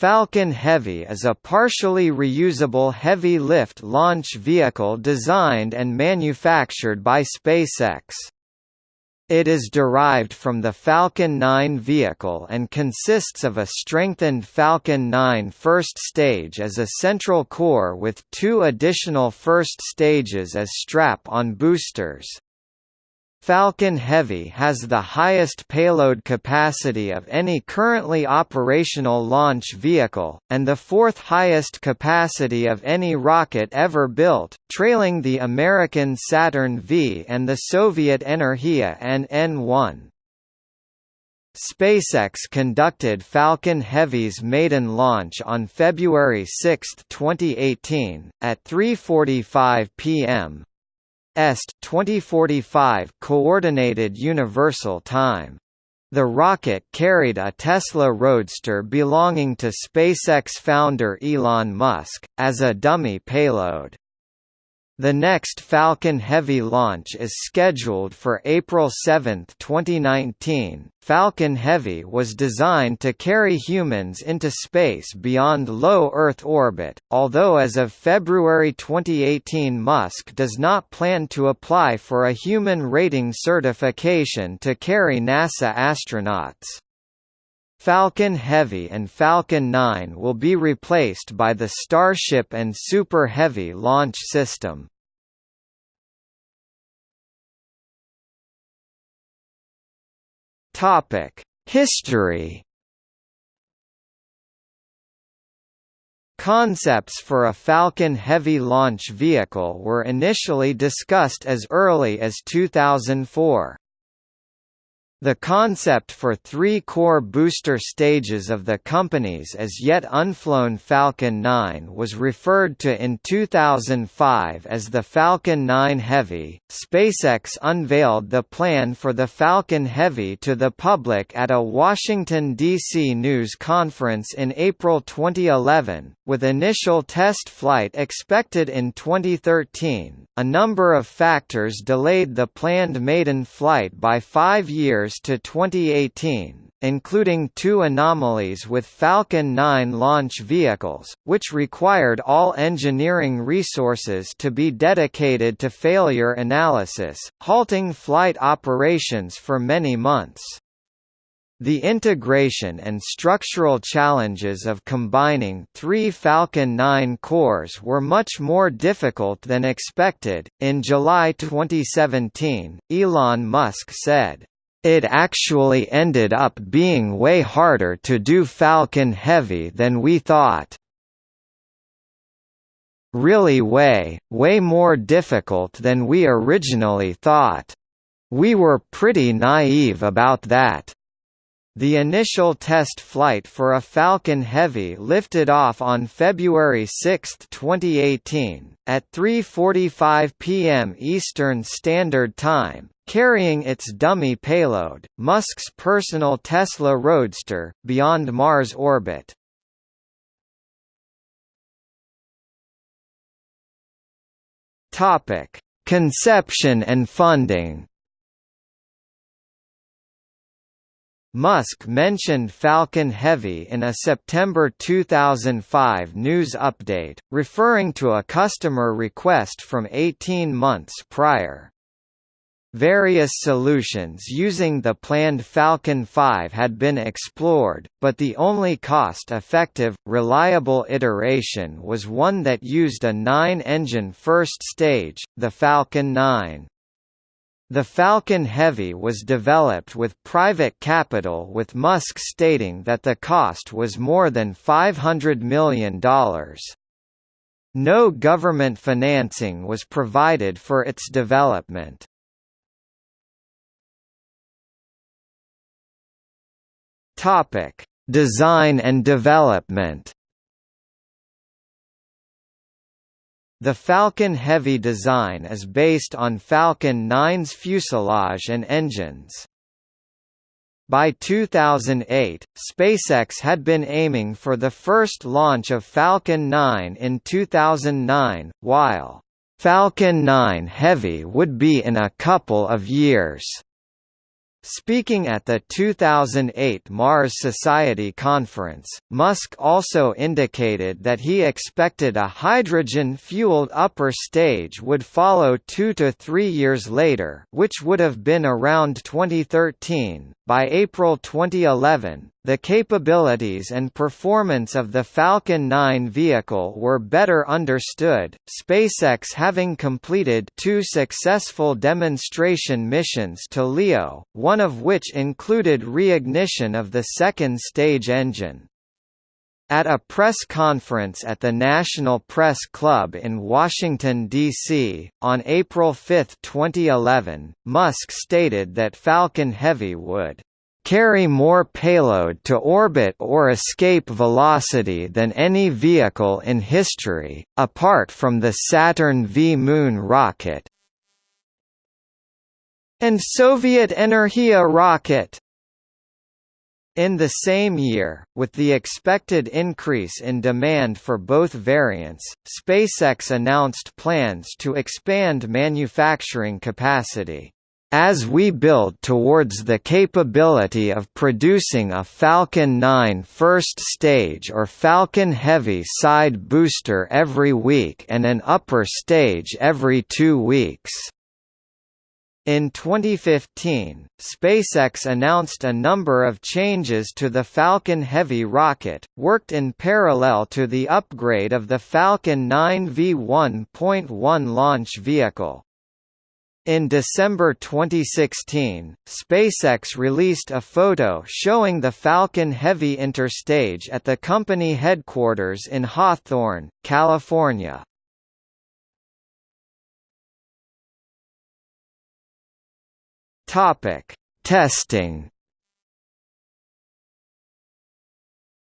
Falcon Heavy is a partially reusable heavy-lift launch vehicle designed and manufactured by SpaceX. It is derived from the Falcon 9 vehicle and consists of a strengthened Falcon 9 first stage as a central core with two additional first stages as strap-on boosters. Falcon Heavy has the highest payload capacity of any currently operational launch vehicle, and the fourth highest capacity of any rocket ever built, trailing the American Saturn V and the Soviet Energia and N-1. SpaceX conducted Falcon Heavy's maiden launch on February 6, 2018, at 3.45 p.m., Est 2045 Coordinated Universal Time. The rocket carried a Tesla Roadster belonging to SpaceX founder Elon Musk, as a dummy payload. The next Falcon Heavy launch is scheduled for April 7, 2019. Falcon Heavy was designed to carry humans into space beyond low Earth orbit, although as of February 2018 Musk does not plan to apply for a human rating certification to carry NASA astronauts. Falcon Heavy and Falcon 9 will be replaced by the Starship and Super Heavy launch system. History Concepts for a Falcon Heavy launch vehicle were initially discussed as early as 2004. The concept for three core booster stages of the company's as yet unflown Falcon 9 was referred to in 2005 as the Falcon 9 Heavy. SpaceX unveiled the plan for the Falcon Heavy to the public at a Washington, D.C. news conference in April 2011, with initial test flight expected in 2013. A number of factors delayed the planned maiden flight by five years years to 2018, including two anomalies with Falcon 9 launch vehicles, which required all engineering resources to be dedicated to failure analysis, halting flight operations for many months. The integration and structural challenges of combining three Falcon 9 cores were much more difficult than expected. In July 2017, Elon Musk said, it actually ended up being way harder to do Falcon Heavy than we thought. Really way, way more difficult than we originally thought. We were pretty naive about that. The initial test flight for a Falcon Heavy lifted off on February 6, 2018, at 3.45 p.m. Eastern Standard Time, carrying its dummy payload, Musk's personal Tesla Roadster, beyond Mars orbit. Conception and funding Musk mentioned Falcon Heavy in a September 2005 news update, referring to a customer request from 18 months prior. Various solutions using the planned Falcon 5 had been explored, but the only cost-effective, reliable iteration was one that used a nine-engine first stage, the Falcon 9. The Falcon Heavy was developed with private capital with Musk stating that the cost was more than $500 million. No government financing was provided for its development. Design and development The Falcon Heavy design is based on Falcon 9's fuselage and engines. By 2008, SpaceX had been aiming for the first launch of Falcon 9 in 2009, while Falcon 9 Heavy would be in a couple of years. Speaking at the 2008 Mars Society conference, Musk also indicated that he expected a hydrogen-fueled upper stage would follow two to three years later which would have been around 2013. By April 2011, the capabilities and performance of the Falcon 9 vehicle were better understood, SpaceX having completed two successful demonstration missions to LEO, one of which included reignition of the second stage engine. At a press conference at the National Press Club in Washington, D.C., on April 5, 2011, Musk stated that Falcon Heavy would carry more payload to orbit or escape velocity than any vehicle in history, apart from the Saturn V Moon rocket and Soviet Energia rocket. In the same year, with the expected increase in demand for both variants, SpaceX announced plans to expand manufacturing capacity. As we build towards the capability of producing a Falcon 9 first stage or Falcon Heavy side booster every week and an upper stage every two weeks. In 2015, SpaceX announced a number of changes to the Falcon Heavy rocket, worked in parallel to the upgrade of the Falcon 9 V1.1 launch vehicle. In December 2016, SpaceX released a photo showing the Falcon Heavy interstage at the company headquarters in Hawthorne, California. Topic: Testing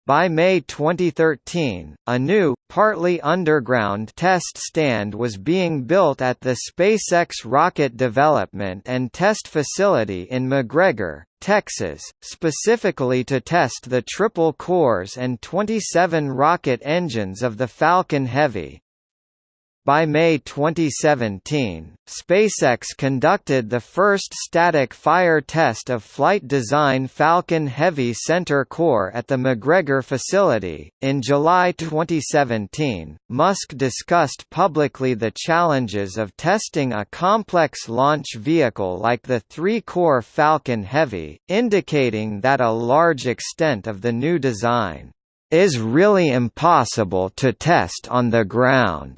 By May 2013, a new, partly underground test stand was being built at the SpaceX Rocket Development and Test Facility in McGregor, Texas, specifically to test the triple cores and 27 rocket engines of the Falcon Heavy. By May 2017, SpaceX conducted the first static fire test of flight design Falcon Heavy Center Core at the McGregor facility. In July 2017, Musk discussed publicly the challenges of testing a complex launch vehicle like the three core Falcon Heavy, indicating that a large extent of the new design is really impossible to test on the ground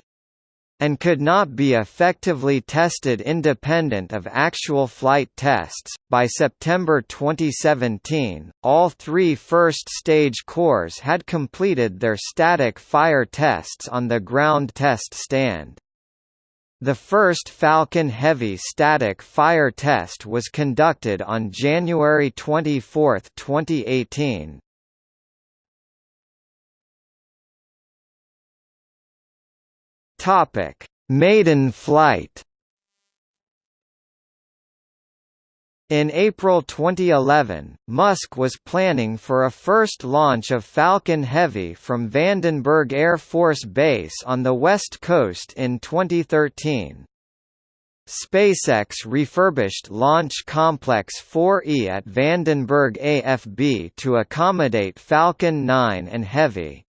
and could not be effectively tested independent of actual flight tests. By September 2017, all three first stage cores had completed their static fire tests on the ground test stand. The first Falcon Heavy static fire test was conducted on January 24, 2018. Topic: Maiden flight. In April 2011, Musk was planning for a first launch of Falcon Heavy from Vandenberg Air Force Base on the West Coast in 2013. SpaceX refurbished Launch Complex 4E at Vandenberg AFB to accommodate Falcon 9 and Heavy.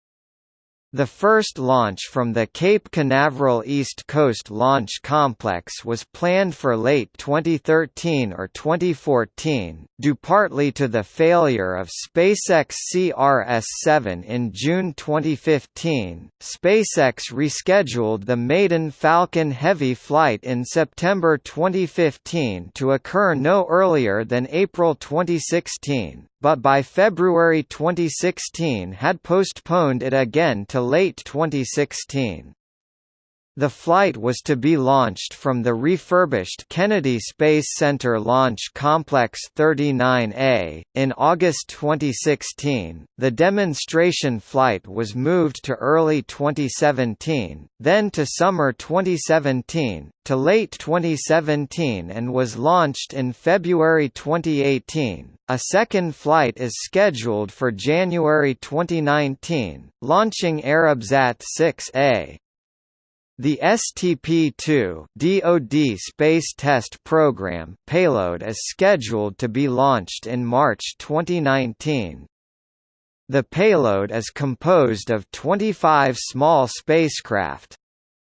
The first launch from the Cape Canaveral East Coast Launch Complex was planned for late 2013 or 2014, due partly to the failure of SpaceX CRS-7 in June 2015. SpaceX rescheduled the maiden Falcon Heavy flight in September 2015 to occur no earlier than April 2016 but by February 2016 had postponed it again to late 2016. The flight was to be launched from the refurbished Kennedy Space Center Launch Complex 39A. In August 2016, the demonstration flight was moved to early 2017, then to summer 2017, to late 2017 and was launched in February 2018. A second flight is scheduled for January 2019, launching Arabsat 6A. The STP-2 DoD Space Test Program payload is scheduled to be launched in March 2019. The payload is composed of 25 small spacecraft.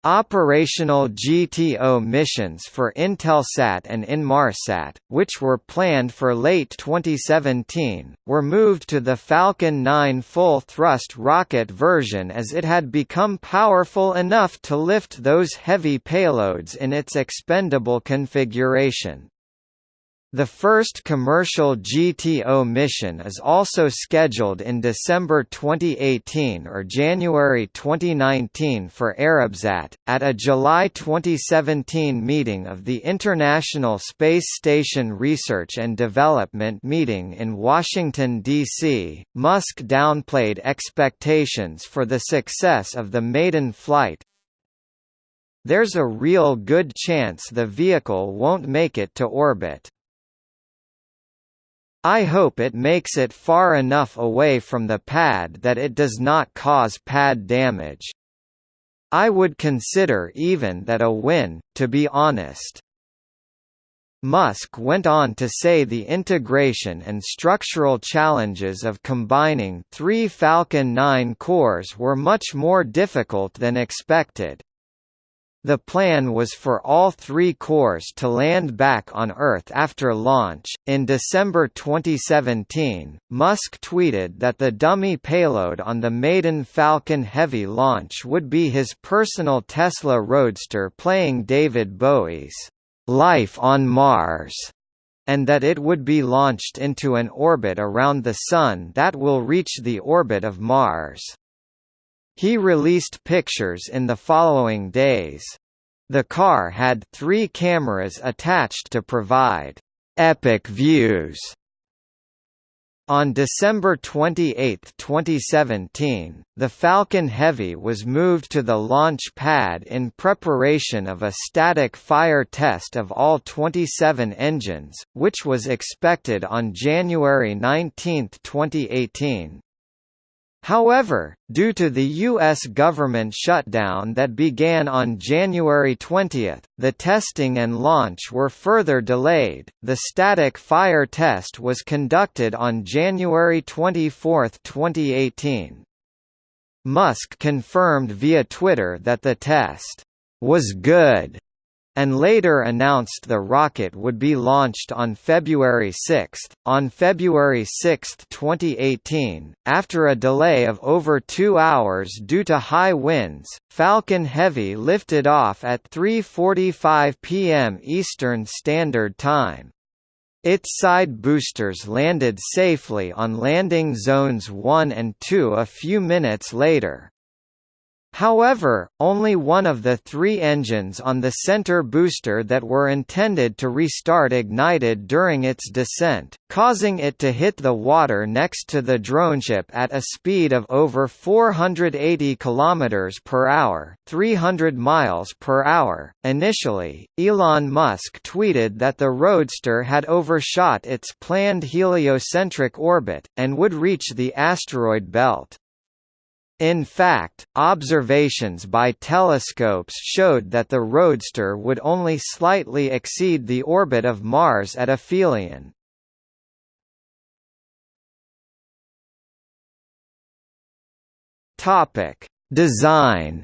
Operational GTO missions for Intelsat and Inmarsat, which were planned for late 2017, were moved to the Falcon 9 full-thrust rocket version as it had become powerful enough to lift those heavy payloads in its expendable configuration. The first commercial GTO mission is also scheduled in December 2018 or January 2019 for Arabsat. At a July 2017 meeting of the International Space Station Research and Development meeting in Washington, D.C., Musk downplayed expectations for the success of the maiden flight, there's a real good chance the vehicle won't make it to orbit. I hope it makes it far enough away from the pad that it does not cause pad damage. I would consider even that a win, to be honest. Musk went on to say the integration and structural challenges of combining three Falcon 9 cores were much more difficult than expected. The plan was for all three cores to land back on Earth after launch. In December 2017, Musk tweeted that the dummy payload on the maiden Falcon Heavy launch would be his personal Tesla Roadster playing David Bowie's Life on Mars and that it would be launched into an orbit around the Sun that will reach the orbit of Mars. He released pictures in the following days. The car had three cameras attached to provide epic views. On December 28, 2017, the Falcon Heavy was moved to the launch pad in preparation of a static fire test of all 27 engines, which was expected on January 19, 2018. However, due to the U.S. government shutdown that began on January 20, the testing and launch were further delayed. The static fire test was conducted on January 24, 2018. Musk confirmed via Twitter that the test was good and later announced the rocket would be launched on February 6. On February 6, 2018, after a delay of over two hours due to high winds, Falcon Heavy lifted off at 3.45 p.m. Eastern Standard Time. Its side boosters landed safely on landing zones 1 and 2 a few minutes later. However, only one of the three engines on the center booster that were intended to restart ignited during its descent, causing it to hit the water next to the droneship at a speed of over 480 km per hour, 300 miles per hour. Initially, Elon Musk tweeted that the Roadster had overshot its planned heliocentric orbit and would reach the asteroid belt. In fact, observations by telescopes showed that the Roadster would only slightly exceed the orbit of Mars at aphelion. Topic: Design.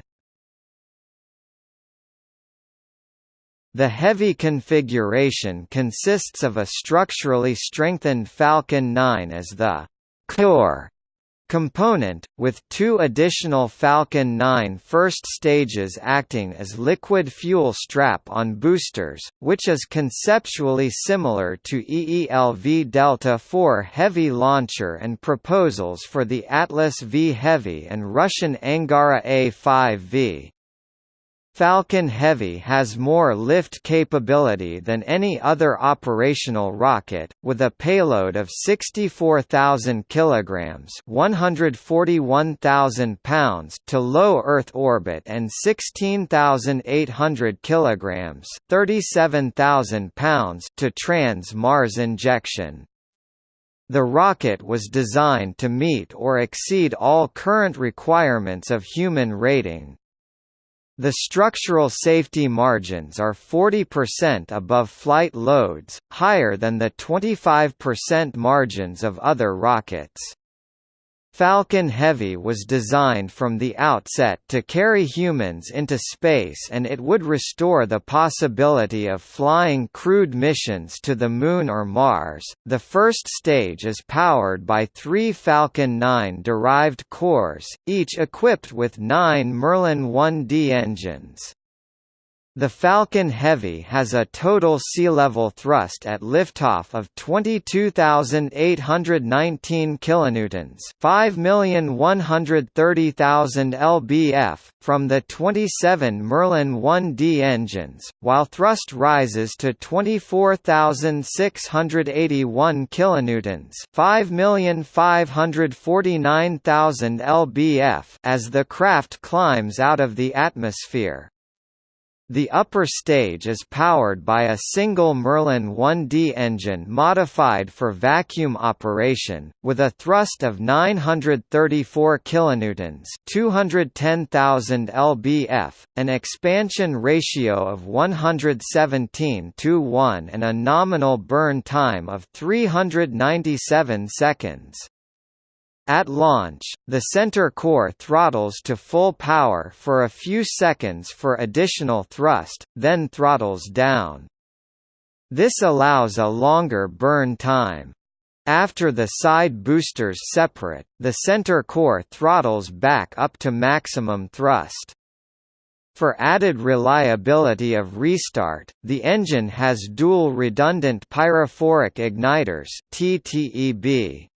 The heavy configuration consists of a structurally strengthened Falcon 9 as the core component, with two additional Falcon 9 first stages acting as liquid fuel strap-on boosters, which is conceptually similar to EELV Delta IV Heavy launcher and proposals for the Atlas V Heavy and Russian Angara A5V. Falcon Heavy has more lift capability than any other operational rocket, with a payload of 64,000 kilograms (141,000 pounds) to low Earth orbit and 16,800 kilograms (37,000 pounds) to trans-Mars injection. The rocket was designed to meet or exceed all current requirements of human rating, The structural safety margins are 40% above flight loads, higher than the 25% margins of other rockets. Falcon Heavy was designed from the outset to carry humans into space and it would restore the possibility of flying crewed missions to the Moon or Mars. The first stage is powered by three Falcon 9 derived cores, each equipped with nine Merlin 1D engines. The Falcon Heavy has a total sea-level thrust at liftoff of 22,819 kilonewtons, 5,130,000 lbf from the 27 Merlin 1D engines, while thrust rises to 24,681 kilonewtons, 5,549,000 lbf as the craft climbs out of the atmosphere. The upper stage is powered by a single Merlin 1D engine modified for vacuum operation, with a thrust of 934 kilonewtons, 210,000 lbf, an expansion ratio of 117 to 1 and a nominal burn time of 397 seconds. At launch, the center core throttles to full power for a few seconds for additional thrust, then throttles down. This allows a longer burn time. After the side boosters separate, the center core throttles back up to maximum thrust. For added reliability of restart, the engine has dual redundant pyrophoric igniters TTEB.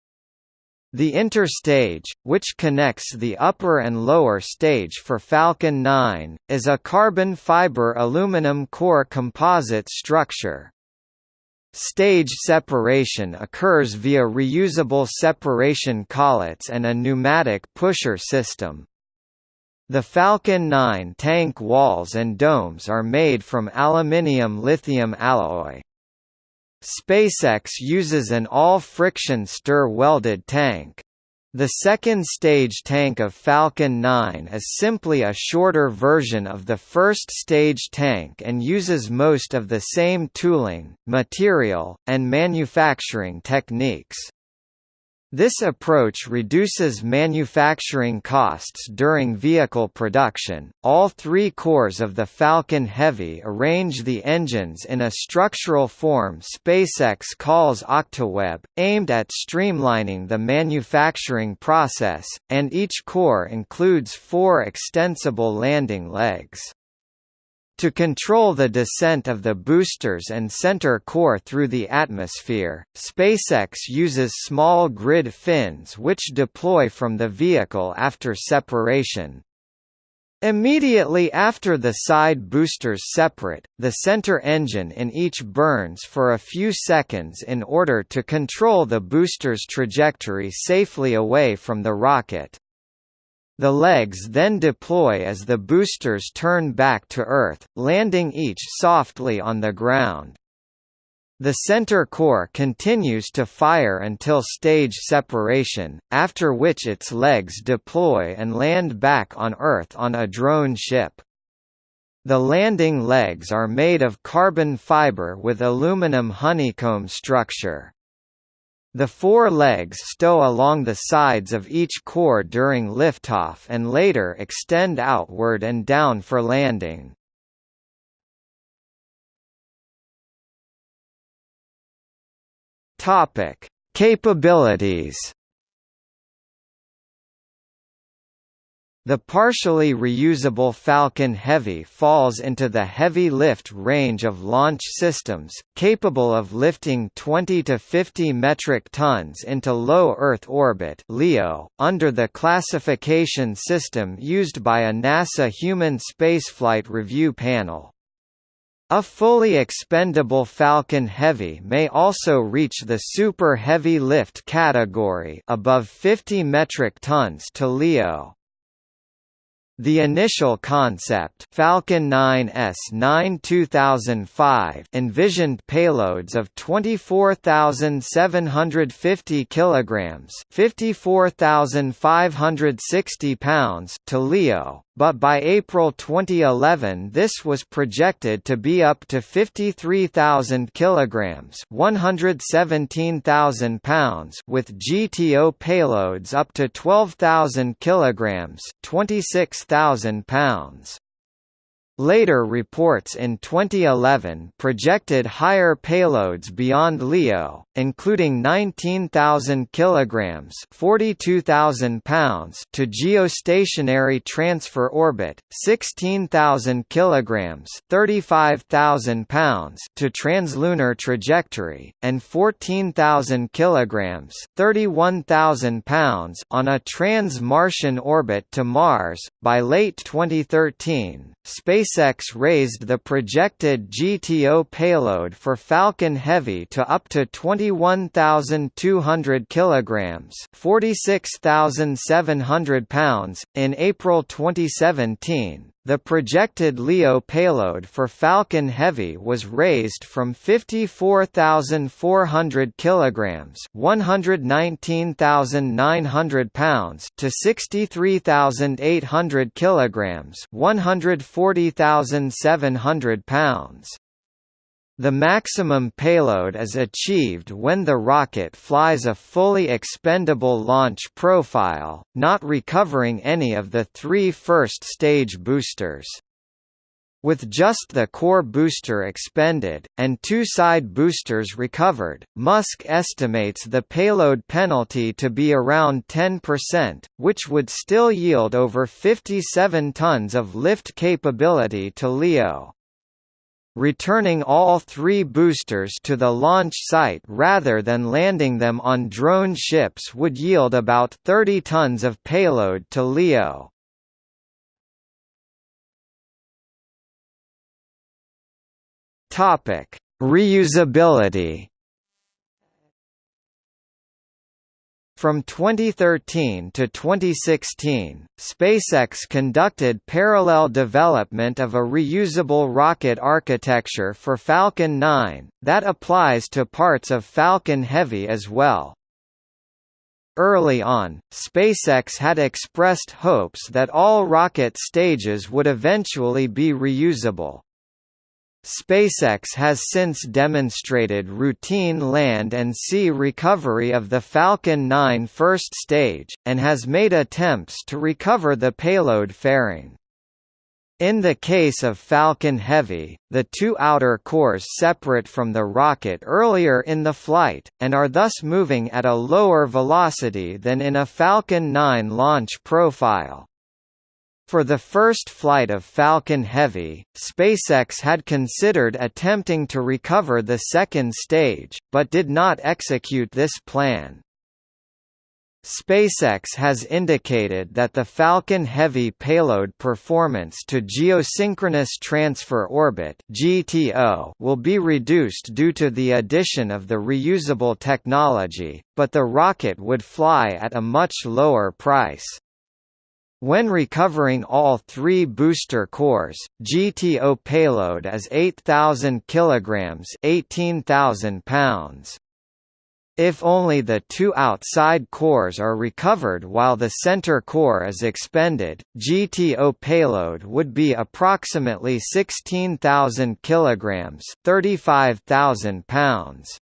The interstage, which connects the upper and lower stage for Falcon 9, is a carbon fiber aluminum core composite structure. Stage separation occurs via reusable separation collets and a pneumatic pusher system. The Falcon 9 tank walls and domes are made from aluminium lithium alloy. SpaceX uses an all-friction stir-welded tank. The second stage tank of Falcon 9 is simply a shorter version of the first stage tank and uses most of the same tooling, material, and manufacturing techniques. This approach reduces manufacturing costs during vehicle production. All three cores of the Falcon Heavy arrange the engines in a structural form SpaceX calls OctaWeb, aimed at streamlining the manufacturing process, and each core includes four extensible landing legs. To control the descent of the boosters and center core through the atmosphere, SpaceX uses small grid fins which deploy from the vehicle after separation. Immediately after the side boosters separate, the center engine in each burns for a few seconds in order to control the booster's trajectory safely away from the rocket. The legs then deploy as the boosters turn back to Earth, landing each softly on the ground. The center core continues to fire until stage separation, after which its legs deploy and land back on Earth on a drone ship. The landing legs are made of carbon fiber with aluminum honeycomb structure. The four legs stow along the sides of each core during liftoff and later extend outward and down for landing. Topic: Capabilities The partially reusable Falcon Heavy falls into the heavy lift range of launch systems, capable of lifting 20 to 50 metric tons into low Earth orbit (LEO), under the classification system used by a NASA Human Spaceflight Review Panel. A fully expendable Falcon Heavy may also reach the super heavy lift category above 50 metric tons to LEO. The initial concept Falcon 9S 9 2005 envisioned payloads of 24,750 kilograms, 54,560 pounds to LEO, but by April 2011 this was projected to be up to 53,000 kilograms, 117,000 pounds, with GTO payloads up to 12,000 kilograms, 26,000 pounds. Later reports in 2011 projected higher payloads beyond LEO, including 19,000 kilograms (42,000 pounds) to geostationary transfer orbit, 16,000 kilograms (35,000 pounds) to translunar trajectory, and 14,000 kilograms (31,000 pounds) on a trans-Martian orbit to Mars. By late 2013, SpaceX raised the projected GTO payload for Falcon Heavy to up to 21,200 kilograms, 46,700 pounds in April 2017. The projected LEO payload for Falcon Heavy was raised from 54,400 kilograms, 119,900 pounds to 63,800 kilograms, 140,700 pounds. The maximum payload is achieved when the rocket flies a fully expendable launch profile, not recovering any of the three first-stage boosters. With just the core booster expended, and two side boosters recovered, Musk estimates the payload penalty to be around 10%, which would still yield over 57 tons of lift capability to LEO. Returning all three boosters to the launch site rather than landing them on drone ships would yield about 30 tons of payload to LEO. Reusability From 2013 to 2016, SpaceX conducted parallel development of a reusable rocket architecture for Falcon 9, that applies to parts of Falcon Heavy as well. Early on, SpaceX had expressed hopes that all rocket stages would eventually be reusable. SpaceX has since demonstrated routine land and sea recovery of the Falcon 9 first stage, and has made attempts to recover the payload fairing. In the case of Falcon Heavy, the two outer cores separate from the rocket earlier in the flight, and are thus moving at a lower velocity than in a Falcon 9 launch profile. For the first flight of Falcon Heavy, SpaceX had considered attempting to recover the second stage, but did not execute this plan. SpaceX has indicated that the Falcon Heavy payload performance to geosynchronous transfer orbit (GTO) will be reduced due to the addition of the reusable technology, but the rocket would fly at a much lower price. When recovering all three booster cores, GTO payload is 8,000 kilograms, 18,000 pounds. If only the two outside cores are recovered while the center core is expended, GTO payload would be approximately 16,000 kilograms, 35,000 pounds.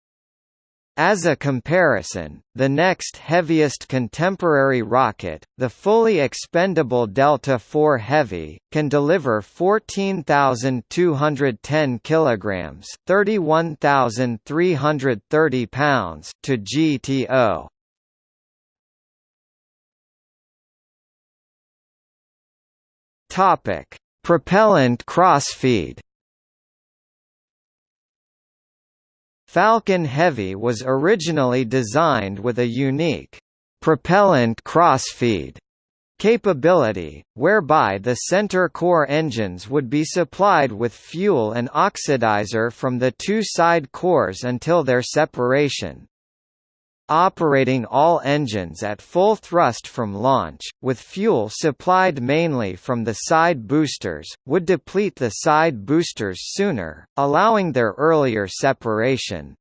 As a comparison, the next heaviest contemporary rocket, the fully expendable Delta IV Heavy, can deliver 14,210 kilograms, 31,330 pounds to GTO. Topic: Propellant crossfeed. Falcon Heavy was originally designed with a unique propellant crossfeed capability, whereby the center core engines would be supplied with fuel and oxidizer from the two side cores until their separation operating all engines at full thrust from launch, with fuel supplied mainly from the side boosters, would deplete the side boosters sooner, allowing their earlier separation.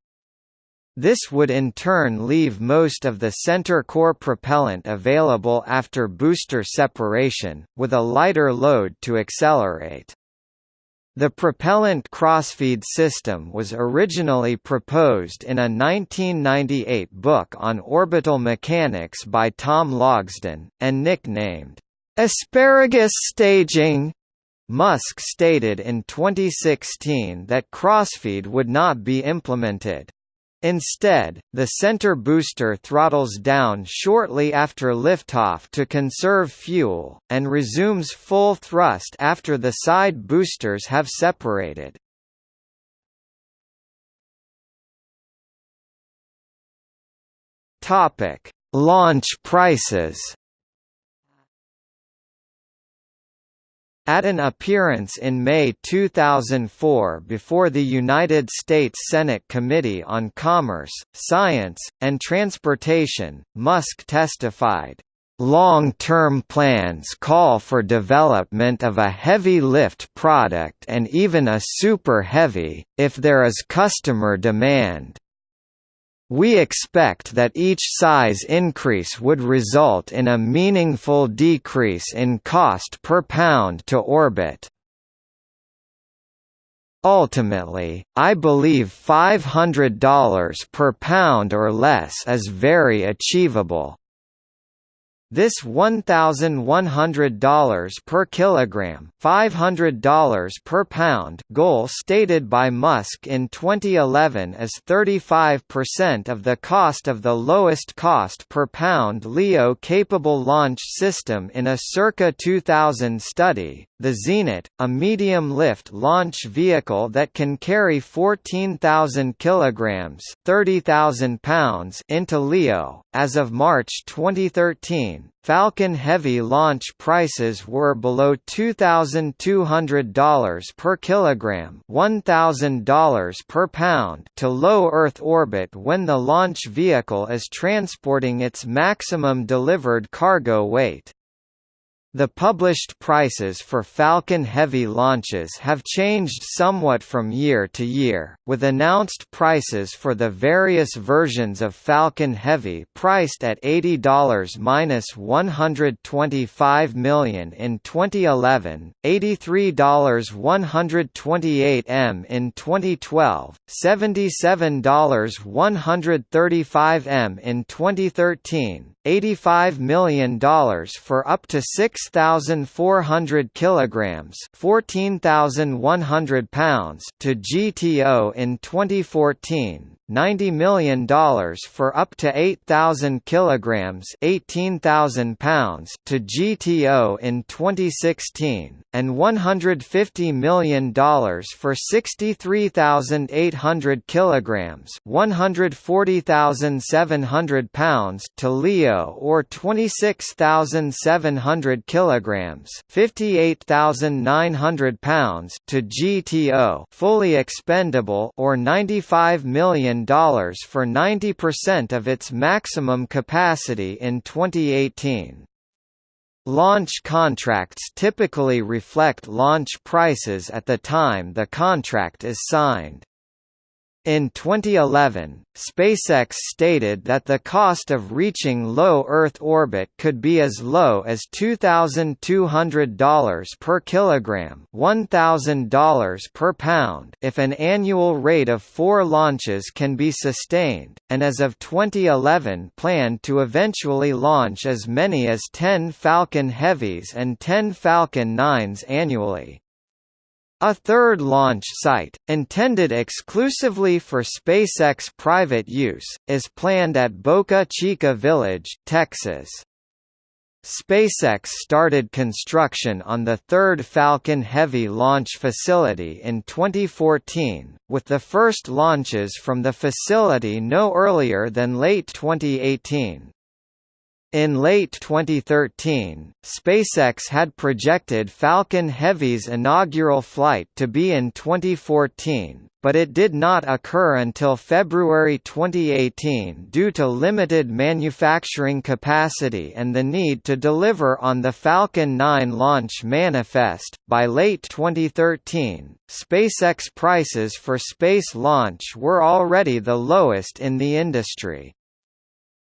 This would in turn leave most of the center core propellant available after booster separation, with a lighter load to accelerate. The propellant crossfeed system was originally proposed in a 1998 book on orbital mechanics by Tom Logsdon, and nicknamed, "'Asparagus Staging' Musk stated in 2016 that crossfeed would not be implemented. Instead, the center booster throttles down shortly after liftoff to conserve fuel, and resumes full thrust after the side boosters have separated. Launch prices At an appearance in May 2004 before the United States Senate Committee on Commerce, Science, and Transportation, Musk testified, Long-term plans call for development of a heavy lift product and even a super heavy, if there is customer demand. We expect that each size increase would result in a meaningful decrease in cost per pound to orbit. Ultimately, I believe $500 per pound or less is very achievable. This $1,100 per kilogram, $500 per pound goal stated by Musk in 2011 is 35% of the cost of the lowest cost per pound LEO-capable launch system in a circa 2000 study. The Zenit, a medium-lift launch vehicle that can carry 14,000 kilograms (30,000 pounds) into LEO, as of March 2013, Falcon Heavy launch prices were below $2,200 per kilogram $1,000 per pound to low Earth orbit when the launch vehicle is transporting its maximum delivered cargo weight. The published prices for Falcon Heavy launches have changed somewhat from year to year, with announced prices for the various versions of Falcon Heavy priced at $80-125 million in 2011, $83 128 m in 2012, $77 135 m in 2013, $85 million for up to 6,400 kilograms, 14,100 pounds to GTO in 2014. $90 million for up to 8,000 kilograms, 18,000 pounds to GTO in 2016, and $150 million for 63,800 kilograms, 140,700 pounds to LEO or 26,700 kilograms, 58,900 pounds to GTO, fully expendable or 95 million million for 90% of its maximum capacity in 2018. Launch contracts typically reflect launch prices at the time the contract is signed. In 2011, SpaceX stated that the cost of reaching low Earth orbit could be as low as $2,200 per kilogram $1,000 per pound if an annual rate of four launches can be sustained, and as of 2011 planned to eventually launch as many as 10 Falcon Heavies and 10 Falcon 9s annually. A third launch site, intended exclusively for SpaceX private use, is planned at Boca Chica Village, Texas. SpaceX started construction on the third Falcon Heavy launch facility in 2014, with the first launches from the facility no earlier than late 2018. In late 2013, SpaceX had projected Falcon Heavy's inaugural flight to be in 2014, but it did not occur until February 2018 due to limited manufacturing capacity and the need to deliver on the Falcon 9 launch manifest. By late 2013, SpaceX prices for space launch were already the lowest in the industry.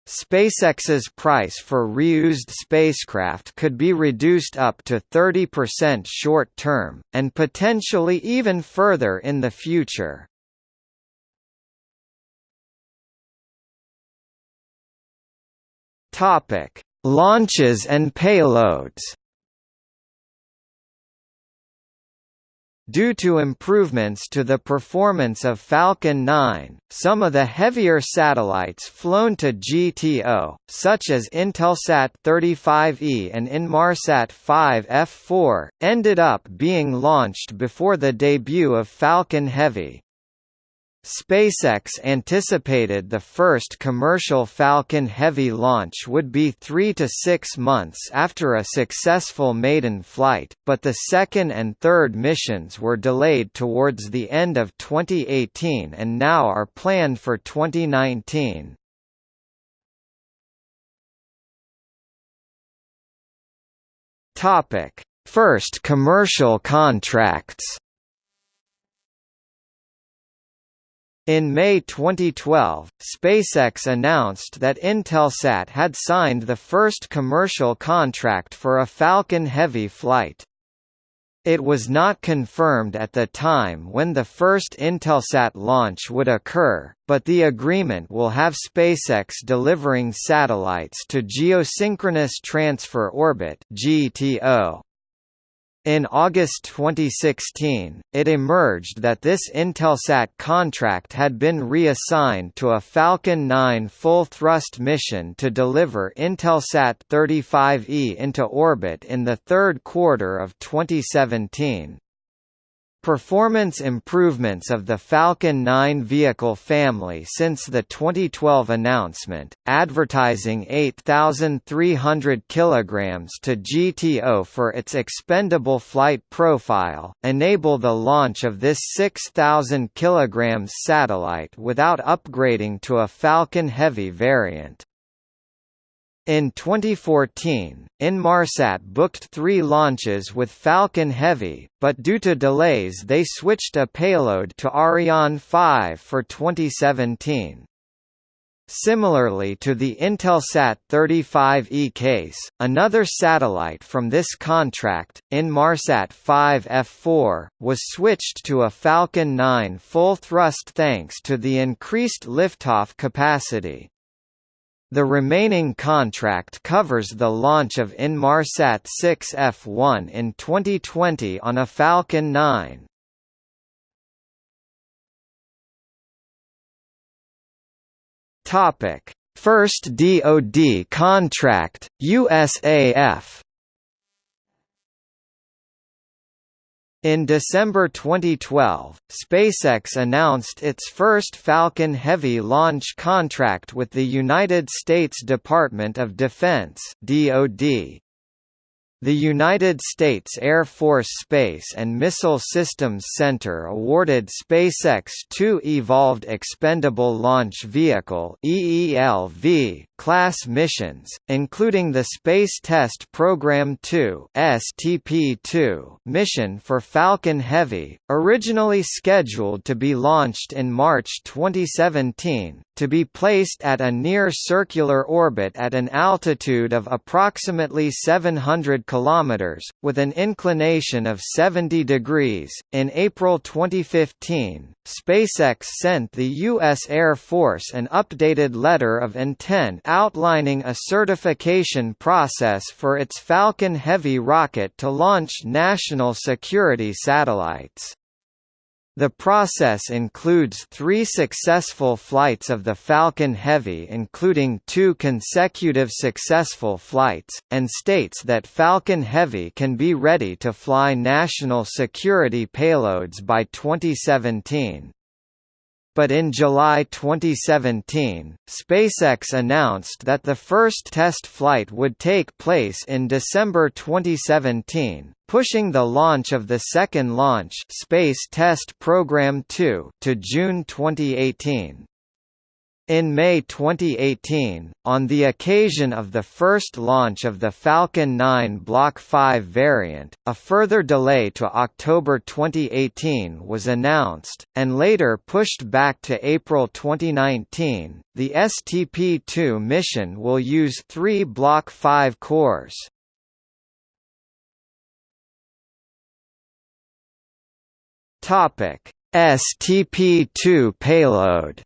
SpaceX's price for reused spacecraft could be reduced up to 30% short-term, and potentially even further in the future. Launches and payloads Due to improvements to the performance of Falcon 9, some of the heavier satellites flown to GTO, such as Intelsat 35E and Inmarsat 5F4, ended up being launched before the debut of Falcon Heavy. SpaceX anticipated the first commercial Falcon Heavy launch would be three to six months after a successful maiden flight, but the second and third missions were delayed towards the end of 2018 and now are planned for 2019. First commercial contracts In May 2012, SpaceX announced that Intelsat had signed the first commercial contract for a Falcon Heavy flight. It was not confirmed at the time when the first Intelsat launch would occur, but the agreement will have SpaceX delivering satellites to Geosynchronous Transfer Orbit (GTO). In August 2016, it emerged that this Intelsat contract had been reassigned to a Falcon 9 full-thrust mission to deliver Intelsat 35E into orbit in the third quarter of 2017. Performance improvements of the Falcon 9 vehicle family since the 2012 announcement, advertising 8,300 kg to GTO for its expendable flight profile, enable the launch of this 6,000 kg satellite without upgrading to a Falcon Heavy variant. In 2014, Inmarsat booked three launches with Falcon Heavy, but due to delays they switched a payload to Ariane 5 for 2017. Similarly to the Intelsat 35E case, another satellite from this contract, Inmarsat 5F4, was switched to a Falcon 9 full thrust thanks to the increased liftoff capacity. The remaining contract covers the launch of Inmarsat 6 F1 in 2020 on a Falcon 9. Topic: First DoD contract, USAF. In December 2012, SpaceX announced its first Falcon Heavy launch contract with the United States Department of Defense (DoD). The United States Air Force Space and Missile Systems Center awarded SpaceX two Evolved Expendable Launch Vehicle EELV class missions, including the Space Test Program 2 STP-2 mission for Falcon Heavy, originally scheduled to be launched in March 2017, to be placed at a near-circular orbit at an altitude of approximately 700 km, with an inclination of 70 degrees. In April 2015, SpaceX sent the U.S. Air Force an updated letter of intent outlining a certification process for its Falcon Heavy rocket to launch national security satellites. The process includes three successful flights of the Falcon Heavy including two consecutive successful flights, and states that Falcon Heavy can be ready to fly national security payloads by 2017. But in July 2017, SpaceX announced that the first test flight would take place in December 2017, pushing the launch of the second launch Space Test Program 2 to June 2018. In May 2018, on the occasion of the first launch of the Falcon 9 Block 5 variant, a further delay to October 2018 was announced, and later pushed back to April 2019. The STP 2 mission will use three Block 5 cores. STP 2 payload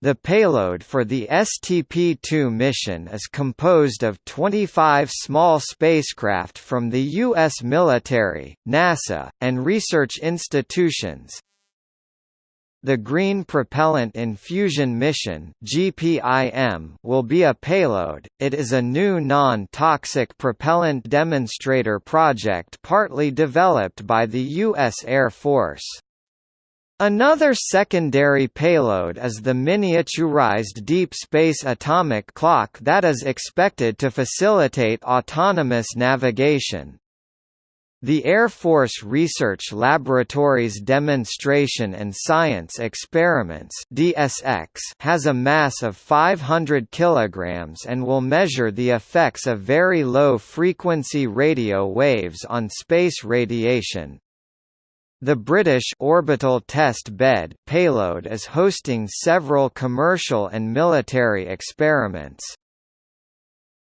The payload for the STP-2 mission is composed of 25 small spacecraft from the U.S. military, NASA, and research institutions. The Green Propellant Infusion Mission will be a payload. It is a new non-toxic propellant demonstrator project partly developed by the U.S. Air Force. Another secondary payload is the miniaturized deep space atomic clock that is expected to facilitate autonomous navigation. The Air Force Research Laboratory's Demonstration and Science Experiments (DSX) has a mass of 500 kilograms and will measure the effects of very low frequency radio waves on space radiation. The British Orbital Test Bed payload is hosting several commercial and military experiments.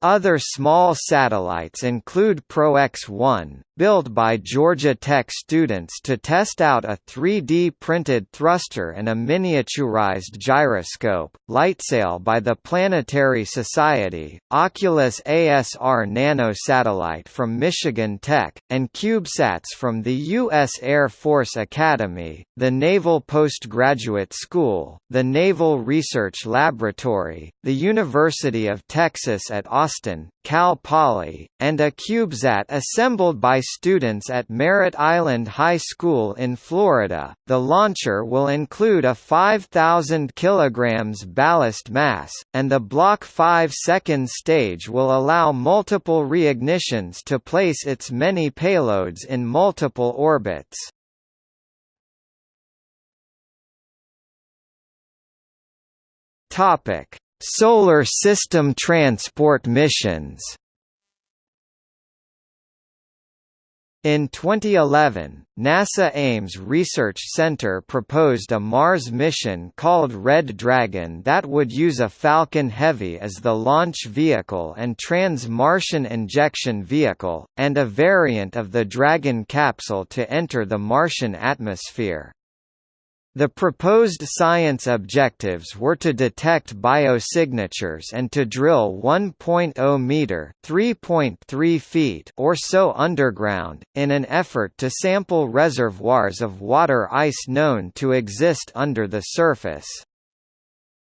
Other small satellites include ProX-1, built by Georgia Tech students to test out a 3D printed thruster and a miniaturized gyroscope, LightSail by the Planetary Society, Oculus ASR nanosatellite from Michigan Tech, and CubeSats from the U.S. Air Force Academy, the Naval Postgraduate School, the Naval Research Laboratory, the University of Texas at Austin Austin, Cal Poly, and a CubeSat assembled by students at Merritt Island High School in Florida. The launcher will include a 5,000 kg ballast mass, and the Block 5 second stage will allow multiple reignitions to place its many payloads in multiple orbits. Topic Solar System transport missions In 2011, NASA Ames Research Center proposed a Mars mission called Red Dragon that would use a Falcon Heavy as the launch vehicle and trans-Martian injection vehicle, and a variant of the Dragon capsule to enter the Martian atmosphere. The proposed science objectives were to detect biosignatures and to drill 1.0 meter (3.3 feet) or so underground in an effort to sample reservoirs of water ice known to exist under the surface.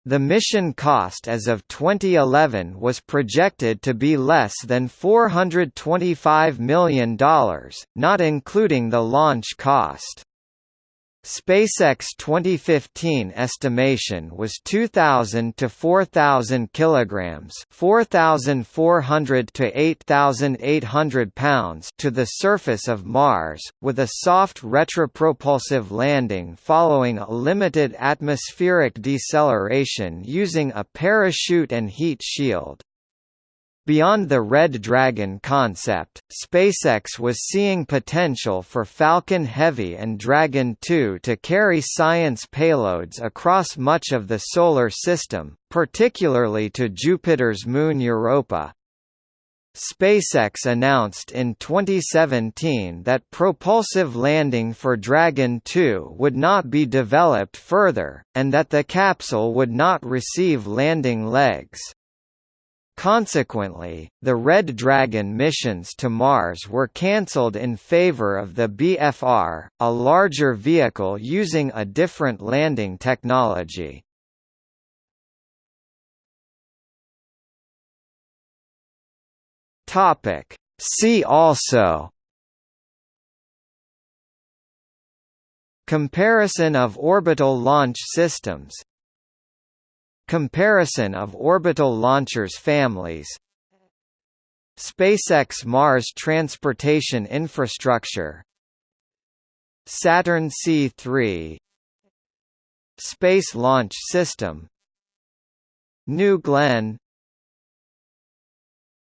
The mission cost as of 2011 was projected to be less than $425 million, not including the launch cost. SpaceX 2015 estimation was 2000 to 4000 kilograms, 4400 to 8800 pounds to the surface of Mars, with a soft retropropulsive landing following a limited atmospheric deceleration using a parachute and heat shield. Beyond the Red Dragon concept, SpaceX was seeing potential for Falcon Heavy and Dragon 2 to carry science payloads across much of the Solar System, particularly to Jupiter's moon Europa. SpaceX announced in 2017 that propulsive landing for Dragon 2 would not be developed further, and that the capsule would not receive landing legs. Consequently, the Red Dragon missions to Mars were cancelled in favor of the BFR, a larger vehicle using a different landing technology. See also Comparison of orbital launch systems Comparison of orbital launchers families SpaceX Mars Transportation Infrastructure Saturn C3 Space Launch System New Glenn